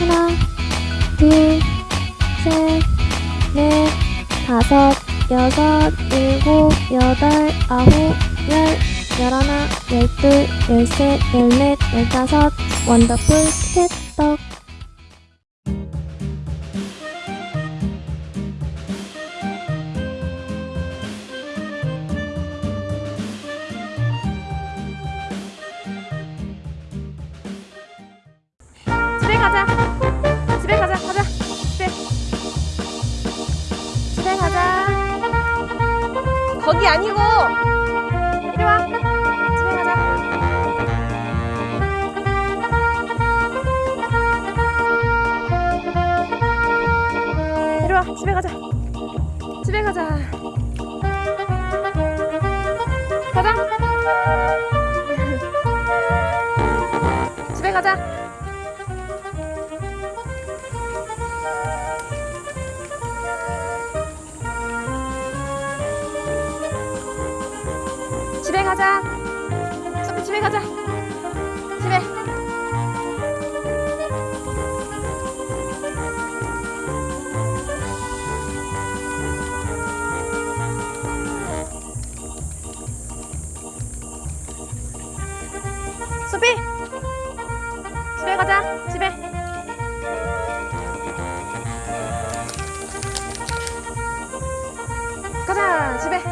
하나, 둘, 셋, 넷, 다섯, 여섯, 일곱, 여덟, 아홉, 열, 열하나, 열둘, 열셋, 열넷, 열다섯, 원더풀 캣떡. 가자. 집에 가자. 가자. 집에. 집에 가자. 거기 아니고. 이리 와. 집에 가자. 이리 와. 집에 가자. 집에 가자. 가자. 가자. 소피 집에 가자. 집에. 소피. 집에 가자. 집에. 가자. 집에.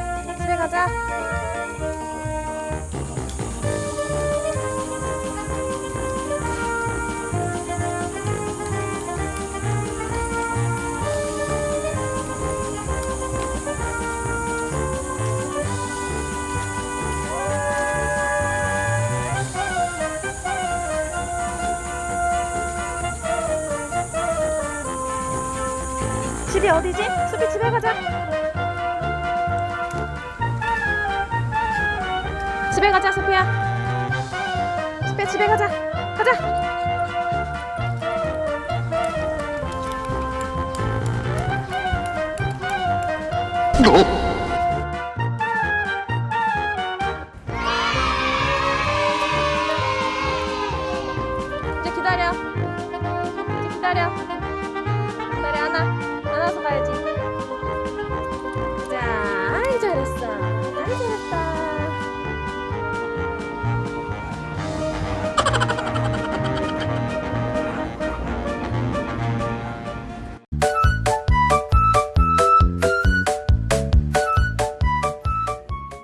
집이 어디지? 소피 집에 가자. 집에 가자, 소피야. 소피야, 집에 가자. 가자. 이제 기다려. 이제 기다려.